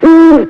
Mm.